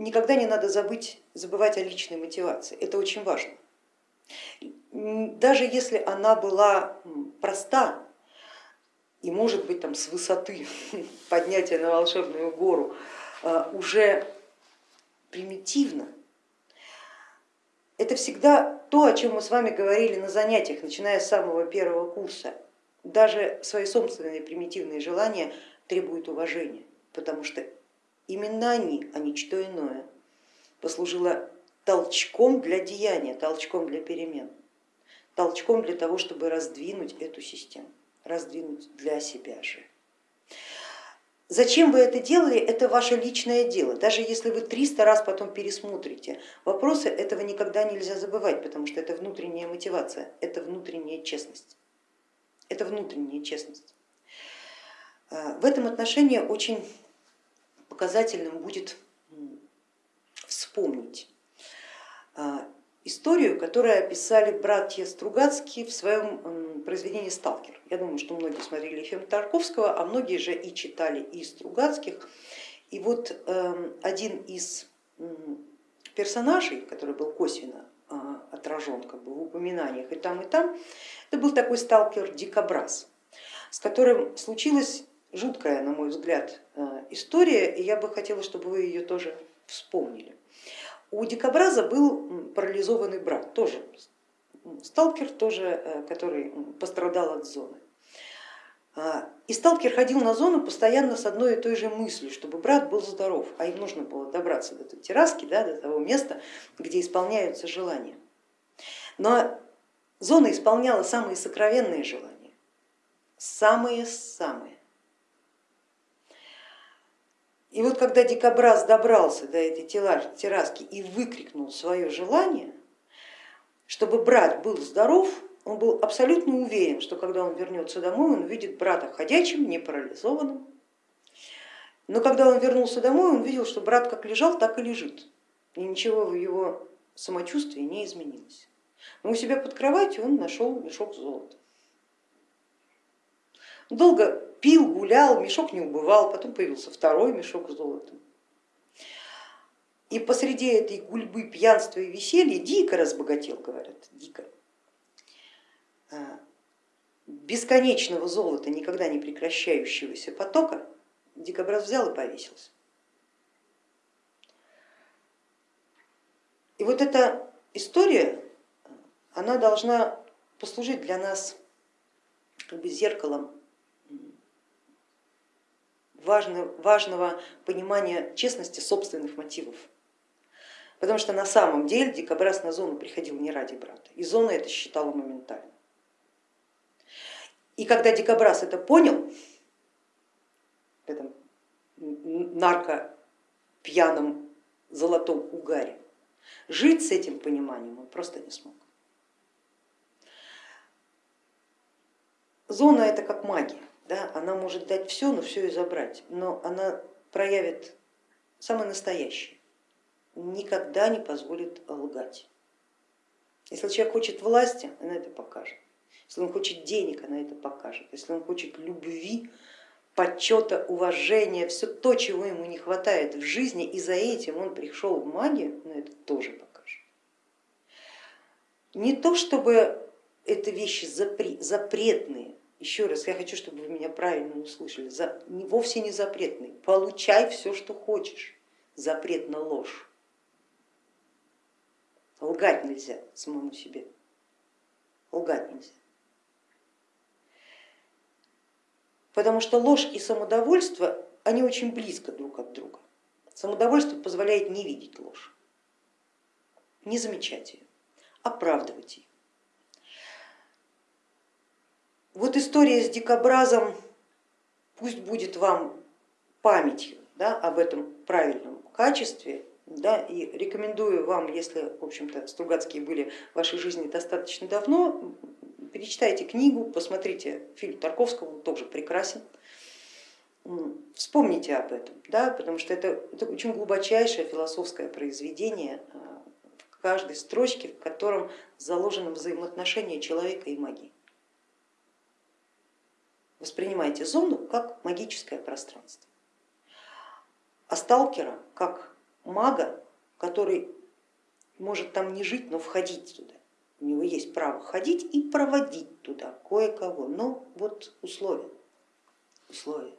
никогда не надо забыть, забывать о личной мотивации, это очень важно. Даже если она была проста и может быть там с высоты поднятия на волшебную гору а, уже примитивно, это всегда то, о чем мы с вами говорили на занятиях, начиная с самого первого курса. Даже свои собственные примитивные желания требуют уважения, потому что именно они, а не что иное, послужило толчком для деяния, толчком для перемен, толчком для того, чтобы раздвинуть эту систему, раздвинуть для себя же. Зачем вы это делали, это ваше личное дело. Даже если вы 300 раз потом пересмотрите вопросы, этого никогда нельзя забывать, потому что это внутренняя мотивация, это внутренняя честность. Это внутренняя честность. А, в этом отношении очень показательным будет вспомнить а, историю, которую описали братья Стругацкие в своем произведении «Сталкер». Я думаю, что многие смотрели фильм Тарковского, а многие же и читали и Стругацких. И вот эм, один из персонажей, который был косвенно а, отражен как бы, в упоминаниях и там, и там, это был такой сталкер Дикобраз, с которым случилась жуткая, на мой взгляд, э, история, и я бы хотела, чтобы вы ее тоже вспомнили. У дикобраза был парализованный брат, тоже сталкер, тоже, э, который пострадал от зоны. А, и сталкер ходил на зону постоянно с одной и той же мыслью, чтобы брат был здоров, а им нужно было добраться до той терраски, да, до того места, где исполняются желания. Но зона исполняла самые сокровенные желания, самые-самые. И вот когда дикобраз добрался до этой терраски и выкрикнул свое желание, чтобы брат был здоров, он был абсолютно уверен, что когда он вернется домой, он увидит брата ходячим, не парализованным. Но когда он вернулся домой, он видел, что брат как лежал, так и лежит. И ничего в его самочувствии не изменилось. Но у себя под кроватью он нашел мешок золота. Долго пил, гулял, мешок не убывал, потом появился второй мешок с золотом. И посреди этой гульбы пьянства и веселья дико разбогател, говорят, дико. А, бесконечного золота, никогда не прекращающегося потока, дикобраз взял и повесился. И вот эта история, она должна послужить для нас как бы зеркалом важного понимания честности собственных мотивов. Потому что на самом деле дикобраз на зону приходил не ради брата, и зона это считала моментально. И когда дикобраз это понял, в этом нарко пьяном золотом угаре, жить с этим пониманием он просто не смог. Зона это как магия. Да, она может дать все, но все и забрать, но она проявит самое настоящее, никогда не позволит лгать. Если человек хочет власти, она это покажет. Если он хочет денег, она это покажет. Если он хочет любви, почета, уважения, все то, чего ему не хватает в жизни, и за этим он пришел в магию, она это тоже покажет. Не то чтобы это вещи запретные, еще раз, я хочу, чтобы вы меня правильно услышали, за, вовсе не запретный, получай все, что хочешь, запрет на ложь. Лгать нельзя самому себе, лгать нельзя. Потому что ложь и самодовольство, они очень близко друг от друга. Самодовольство позволяет не видеть ложь, не замечать ее, оправдывать ее. Вот история с дикобразом пусть будет вам памятью да, об этом правильном качестве, да, и рекомендую вам, если в общем-то Стругацкие были в вашей жизни достаточно давно, перечитайте книгу, посмотрите фильм Тарковского, он тоже прекрасен, вспомните об этом, да, потому что это, это очень глубочайшее философское произведение а, в каждой строчке, в котором заложено взаимоотношение человека и магии воспринимайте зону как магическое пространство, а сталкера как мага, который может там не жить, но входить туда. У него есть право ходить и проводить туда кое-кого, но вот условия, условия.